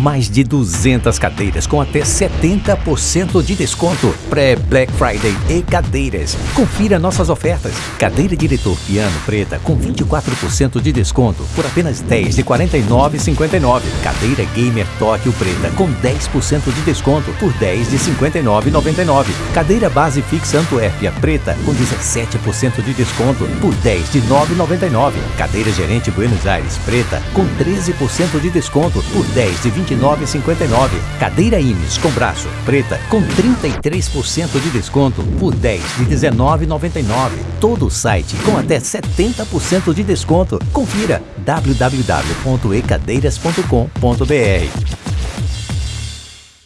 Mais de 200 cadeiras com até 70% de desconto. Pré-Black Friday e cadeiras. Confira nossas ofertas. Cadeira diretor piano preta com 24% de desconto por apenas 10 de R$ 49,59. Cadeira gamer Tóquio preta com 10% de desconto por 10 de R$ 59,99. Cadeira base fixa Antuérpia preta com 17% de desconto por 10 de R$ 9,99. Cadeira gerente Buenos Aires preta com 13% de desconto por 10 de R$ 29,59. Cadeira Imes com braço preta com 33% de desconto por 10 de R$ 19,99. Todo o site com até 70% de desconto. Confira www.ecadeiras.com.br.